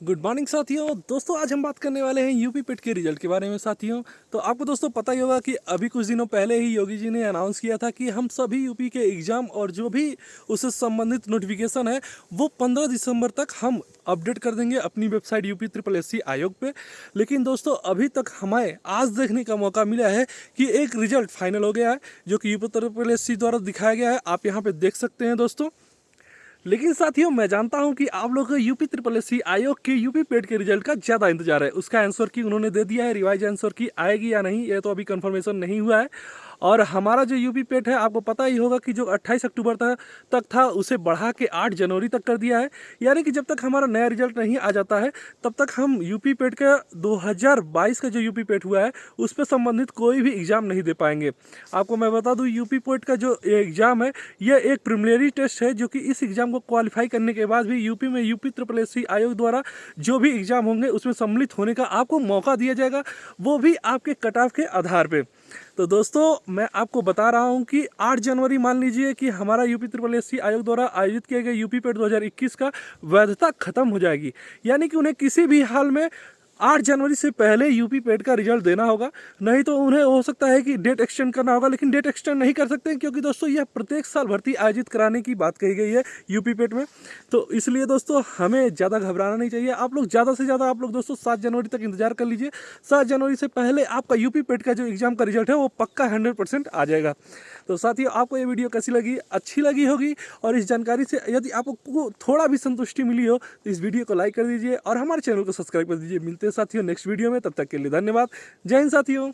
Good morning साथियों। दोस्तों, आज हम बात करने वाले हैं यूपी पेट के रिज़ल्ट के बारे में, साथियों। तो आपको दोस्तों पता ही होगा कि अभी कुछ दिनों पहले ही योगी जी ने अनाउंस किया था कि हम सभी यूपी के एग्ज़ाम और जो भी उससे संबंधित नोटिफिकेशन है, वो 15 दिसंबर तक हम अपडेट कर देंगे अपनी वेबसाइट यूपी ट्रिपल एससी आयोग पे। लेकिन दोस्तों, अभी तक हमें आज देखने का मौका मिला है कि एक रिज़ल्ट फाइनल हो गया है, जो कि यूपी ट्रिपल एससी द्वारा दिखाया गया है। आप यहाँ पर देख सकते हैं, दोस्तों। लेकिन साथियों, मैं जानता हूँ कि आप लोग यूपी ट्रिपल एस आयोग के यूपी पेड के रिज़ल्ट का ज़्यादा इंतज़ार है। उसका आंसर की उन्होंने दे दिया है रिवाइज आंसर की आएगी या नहीं, ये तो अभी कंफर्मेशन नहीं हुआ है। और हमारा जो यूपी पेट है, आपको पता ही होगा कि जो 28 अक्टूबर तक तक था, उसे बढ़ा के 8 जनवरी तक कर दिया है। यानी कि जब तक हमारा नया रिज़ल्ट नहीं आ जाता है, तब तक हम यूपी पेट का 2022 का जो यूपी पेट हुआ है, उस पर संबंधित कोई भी एग्ज़ाम नहीं दे पाएँगे। आपको मैं बता दूँ, यूपी पेट का जो एग्ज़ाम है, यह एक प्रिमिलरी टेस्ट है, जो कि इस एग्ज़ाम को क्वालिफाई करने के बाद भी यूपी में यूपी ट्रिपल आयोग द्वारा जो भी एग्ज़ाम होंगे, उसमें सम्मिलित होने का आपको मौका दिया जाएगा, वो भी आपके कट ऑफ़ के आधार पर तो दोस्तों, मैं आपको बता रहा हूँ कि 8 जनवरी मान लीजिए कि हमारा यूपी त्रिपल एस आयोग द्वारा आयोजित किए गए यूपी पेड 2021 का वैधता खत्म हो जाएगी। यानी कि उन्हें किसी भी हाल में आठ जनवरी से पहले यूपी पेड का रिज़ल्ट देना होगा। नहीं तो उन्हें हो सकता है कि डेट एक्सटेंड करना होगा, लेकिन डेट एक्सटेंड नहीं कर सकते क्योंकि दोस्तों यह प्रत्येक साल भर्ती आयोजित कराने की बात कही गई है यूपी पेड में। तो इसलिए दोस्तों हमें ज़्यादा घबराना नहीं चाहिए। आप लोग ज़्यादा से ज़्यादा आप लोग दोस्तों सात जनवरी तक इंतज़ार कर लीजिए। सात जनवरी से पहले आपका यूपी पेड का जो एग्ज़ाम का रिज़ल्ट है, वो पक्का हंड्रेड आ जाएगा। तो साथियों, आपको ये वीडियो कैसी लगी? अच्छी लगी होगी। और इस जानकारी से यदि आपको थोड़ा भी संतुष्टि मिली हो तो इस वीडियो को लाइक कर दीजिए और हमारे चैनल को सब्सक्राइब कर दीजिए। मिलते हैं साथियों नेक्स्ट वीडियो में तब तक के लिए धन्यवाद। जय हिंद साथियों।